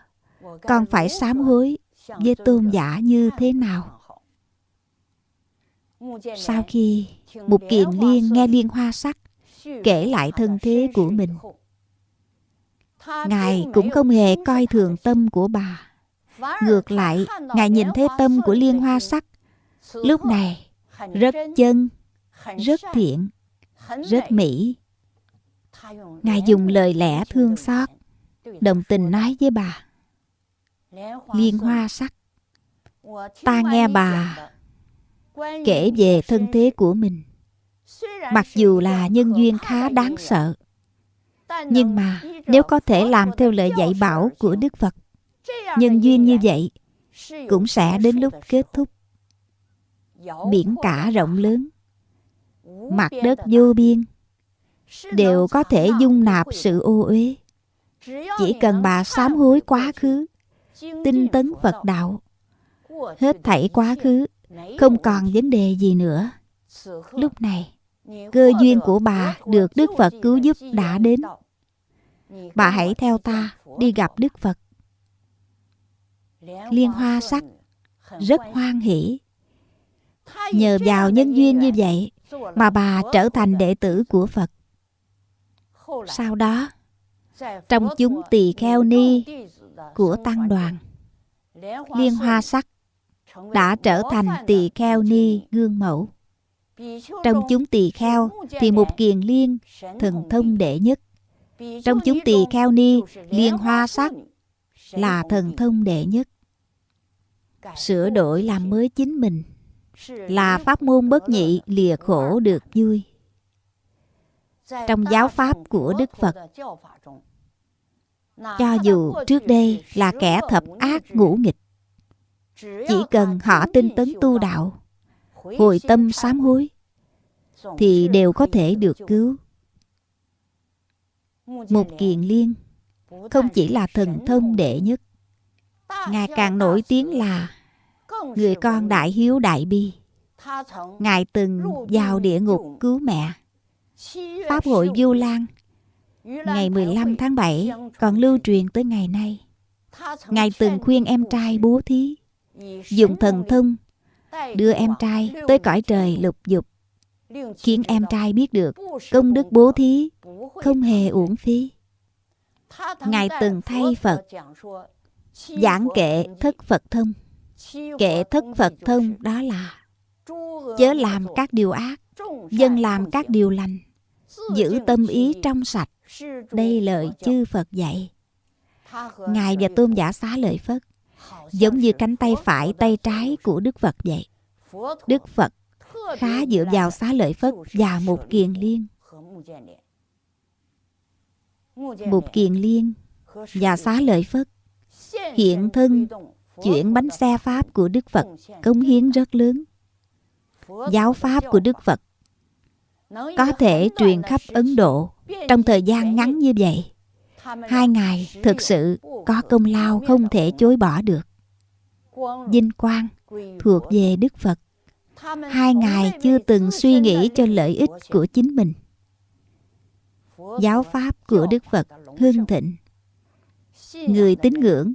con phải sám hối với tôn giả như thế nào? sau khi một kiền liên nghe liên hoa sắc kể lại thân thế của mình. ngài cũng không hề coi thường tâm của bà. Ngược lại ngài nhìn thấy tâm của liên hoa sắc. lúc này rất chân rất thiện rất mỹ. Ngài dùng lời lẽ thương xót đồng tình nói với bà. Liên hoa sắc. ta nghe bà kể về thân thế của mình. Mặc dù là nhân duyên khá đáng sợ nhưng mà nếu có thể làm theo lời dạy bảo của đức phật nhân duyên như vậy cũng sẽ đến lúc kết thúc. Biển cả rộng lớn mặt đất vô biên. Đều có thể dung nạp sự ô uế. Chỉ cần bà sám hối quá khứ, tinh tấn phật đạo, hết thảy quá khứ, không còn vấn đề gì nữa. Lúc này, cơ duyên của bà được đức phật cứu giúp đã đến. Bà hãy theo ta đi gặp đức phật. Liên hoa sắc rất hoan hỷ. Nhờ vào nhân duyên như vậy mà bà trở thành đệ tử của phật. Sau đó, trong chúng tỳ kheo ni của tăng đoàn, liên hoa sắc đã trở thành tỳ kheo ni gương mẫu. Trong chúng tỳ kheo thì một kiền liên thần thông đệ nhất. Trong chúng tỳ kheo ni, liên hoa sắc là thần thông đệ nhất. Sửa đổi làm mới chính mình là pháp môn bất nhị, lìa khổ được vui. Trong giáo pháp của đức phật, cho dù trước đây là kẻ thập ác ngũ nghịch, chỉ cần họ tinh tấn tu đạo, hồi tâm sám hối, thì đều có thể được cứu. Một kiền liên không chỉ là thần thông đệ nhất ngài càng nổi tiếng là người con đại hiếu đại bi. Ngài từng vào địa ngục cứu mẹ. Pháp hội du lan, ngày 15 tháng 7 còn lưu truyền tới ngày nay. Ngài từng khuyên em trai bố thí, dùng thần thông đưa em trai tới cõi trời lục dục, khiến em trai biết được công đức bố thí không hề uổng phí. Ngài từng thay phật, giảng kệ thất phật thông kệ thất phật thông đó là chớ làm các điều ác dân làm các điều lành giữ tâm ý trong sạch. đây lời chư phật dạy. Ngài và tôn giả xá lợi phất giống như cánh tay phải tay trái của đức phật vậy đức phật khá dựa vào xá lợi phất và một kiền liên. Một kiền liên và xá lợi phất hiện thân chuyển bánh xe pháp của đức phật cống hiến rất lớn. Giáo pháp của đức phật có thể truyền khắp ấn độ trong thời gian ngắn như vậy. Hai ngài thực sự có công lao không thể chối bỏ được. Vinh quang thuộc về đức phật. Hai ngài chưa từng suy nghĩ cho lợi ích của chính mình. Giáo pháp của đức phật hưng thịnh. Người tín ngưỡng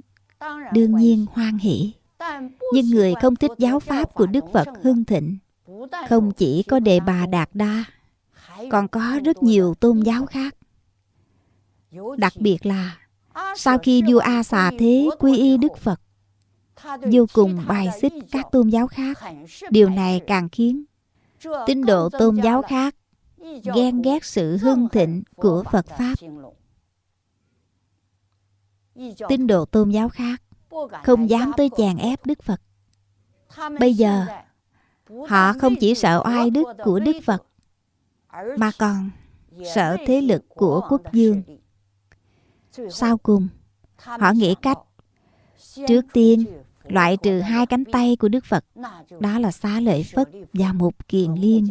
đương nhiên hoan hỷ. nhưng người không thích giáo pháp của đức phật hưng thịnh không chỉ có đề bà đạt đa còn có rất nhiều tôn giáo khác. Đặc biệt là sau khi vua a xà thế quy y đức phật vô cùng bài xích các tôn giáo khác. Điều này càng khiến tín độ tôn giáo khác ghen ghét sự hưng thịnh của phật pháp tín đồ tôn giáo khác không dám tới chèn ép đức phật. Bây giờ họ không chỉ sợ oai đức của đức phật mà còn sợ thế lực của quốc dương. sau cùng họ nghĩ cách trước tiên loại trừ hai cánh tay của đức phật. Đó là xá lợi phất và một kiền liên.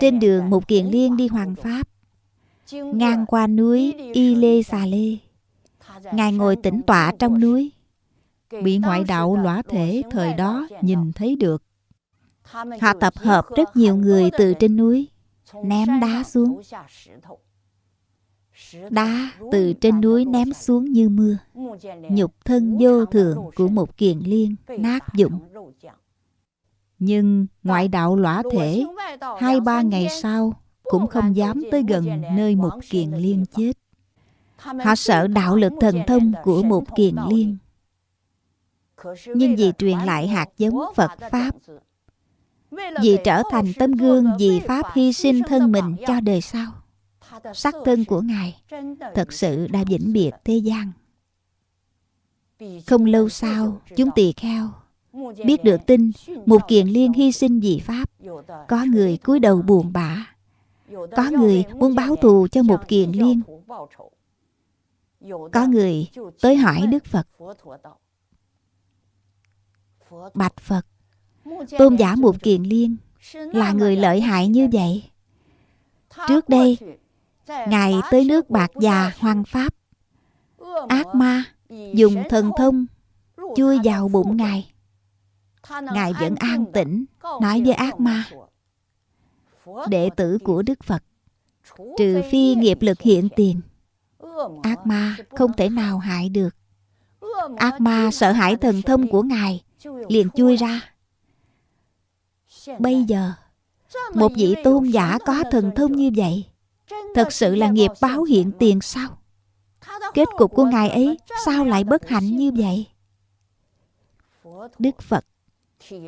Trên đường một kiền liên đi hoàng pháp ngang qua núi y lê xà lê ngài ngồi tĩnh tọa trong núi. Bị ngoại đạo lõa thể thời đó nhìn thấy được. Họ tập hợp rất nhiều người từ trên núi, ném đá xuống. Đá từ trên núi ném xuống như mưa. Nhục thân vô thường của một kiền liên nát dụng. Nhưng ngoại đạo lõa thể, Hai ba ngày sau cũng không dám tới gần nơi một kiền liên chết. Họ sợ đạo lực thần thông của một kiền liên. Nhưng vì truyền lại hạt giống Phật Pháp Vì trở thành tấm gương vì Pháp hy sinh thân mình cho đời sau. Sắc thân của Ngài Thật sự đã vĩnh biệt thế gian. Không lâu sau Chúng tỳ kheo Biết được tin Một kiền liên hy sinh vì Pháp. Có người cúi đầu buồn bã có người muốn báo thù cho một kiền liên. Có người tới hỏi Đức Phật. Bạch Phật, Tôn giả một kiền liên Là người lợi hại như vậy? Trước đây, Ngài tới nước Bạc Già Hoang Pháp. Ác ma Dùng thần thông Chui vào bụng Ngài. Ngài vẫn an tĩnh, Nói với ác ma Đệ tử của Đức Phật. Trừ phi nghiệp lực hiện tiền Ác ma không thể nào hại được. Ác ma sợ hãi thần thông của Ngài Liền chui ra. Bây giờ Một vị tôn giả có thần thông như vậy Thật sự là nghiệp báo hiện tiền sao? Kết cục của Ngài ấy Sao lại bất hạnh như vậy? Đức Phật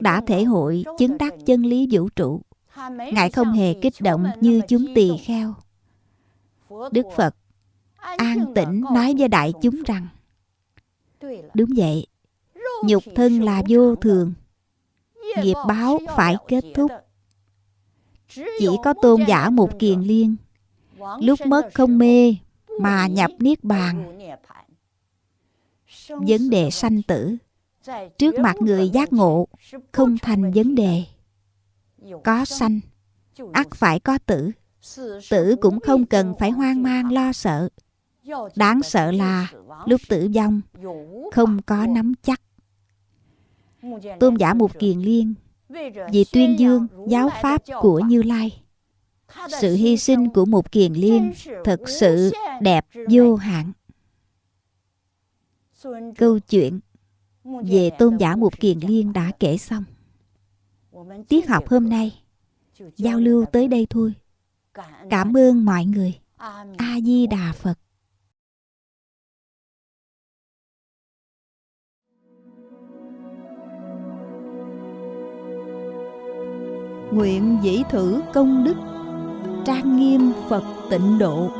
Đã thể hội chứng đắc chân lý vũ trụ Ngài không hề kích động như chúng tỳ kheo. Đức Phật an tĩnh nói với đại chúng rằng Đúng vậy Nhục thân là vô thường. Nghiệp báo phải kết thúc. Chỉ có tôn giả một kiền liên. Lúc mất không mê Mà nhập Niết Bàn. Vấn đề sanh tử. Trước mặt người giác ngộ Không thành vấn đề Có sanh. ắt phải có tử. Tử cũng không cần phải hoang mang lo sợ. Đáng sợ là lúc tử vong Không có nắm chắc. Tôn giả Mục Kiền Liên Vì tuyên dương giáo pháp của Như Lai. Sự hy sinh của Mục Kiền Liên Thật sự đẹp vô hạn. Câu chuyện về tôn giả Mục Kiền Liên đã kể xong Tiết học hôm nay, Giao lưu tới đây thôi. Cảm ơn mọi người. A-di-đà Phật. Nguyện dĩ thử công đức, Trang nghiêm Phật tịnh độ,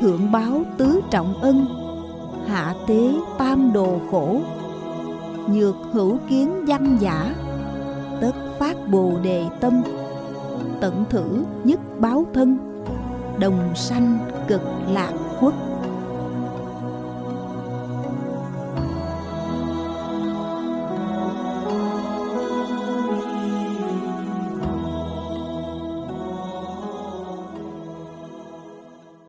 Thượng báo tứ trọng ân, Hạ tế tam đồ khổ, Nhược hữu kiến văn giả phát bồ đề tâm Tận thử nhất báo thân Đồng sanh cực lạc quốc.